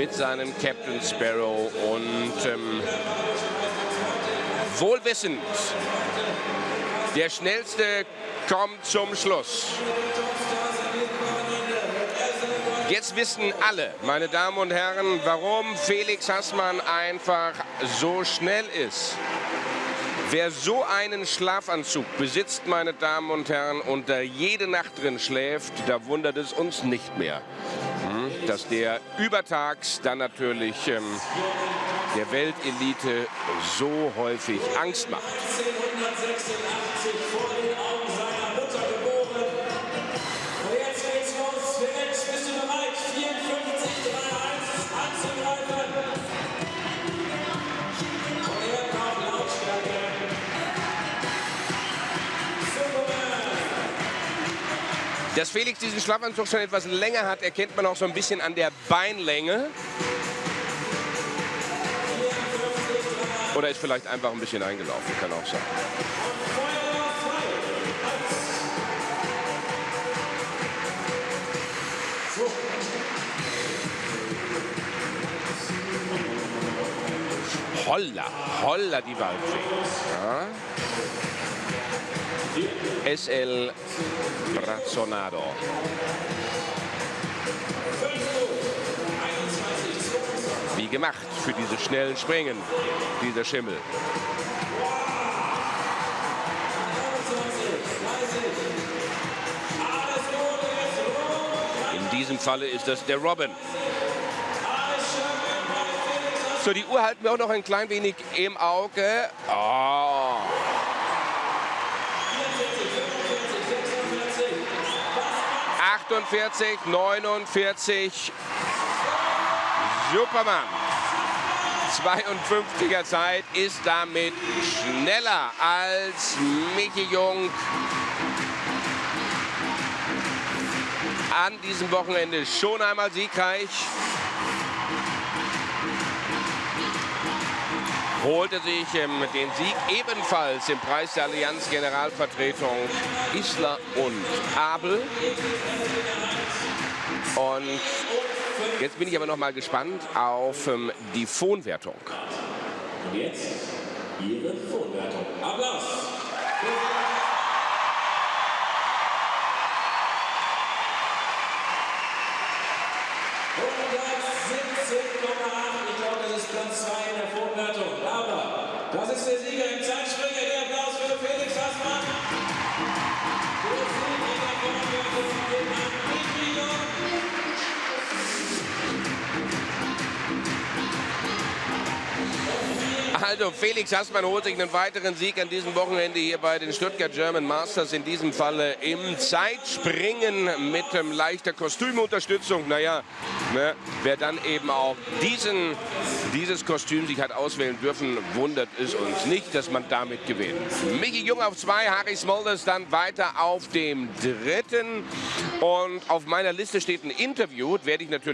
mit seinem Captain Sparrow und ähm, wohlwissend, der Schnellste kommt zum Schluss. Jetzt wissen alle, meine Damen und Herren, warum Felix Hassmann einfach so schnell ist. Wer so einen Schlafanzug besitzt, meine Damen und Herren, und da jede Nacht drin schläft, da wundert es uns nicht mehr, dass der übertags dann natürlich ähm, der Weltelite so häufig Angst macht. Dass Felix diesen Schlafanzug schon etwas länger hat, erkennt man auch so ein bisschen an der Beinlänge. Oder ist vielleicht einfach ein bisschen eingelaufen, kann auch sein. Holla, holla die Waldfee. Ja. SL Brazzonado. Wie gemacht für diese schnellen Springen, dieser Schimmel. In diesem Falle ist das der Robin. So, die Uhr halten wir auch noch ein klein wenig im Auge. Oh. Achtundvierzig, neunundvierzig. Superman. 52er Zeit ist damit schneller als Michi Jung an diesem Wochenende schon einmal siegreich. Holte sich ähm, den Sieg ebenfalls im Preis der Allianz Generalvertretung Isler und Abel. Und jetzt bin ich aber noch mal gespannt auf ähm, die Fonwertung. Und jetzt Ihre Vorwertung. Applaus. 117,8. Ich glaube, das ist Platz 2 in der Vorwertung. Aber das ist der Sieger im Zeitspringer. Der Applaus für Felix Hassmann. Also Felix Hassmann holt sich einen weiteren Sieg an diesem Wochenende hier bei den Stuttgart German Masters. In diesem Falle im Zeitspringen mit ähm, leichter Kostümunterstützung. Naja, ne, wer dann eben auch diesen, dieses Kostüm sich hat auswählen dürfen, wundert es uns nicht, dass man damit gewinnt. Micky Jung auf zwei, Harry Smulders dann weiter auf dem dritten. Und auf meiner Liste steht ein Interview, werde ich natürlich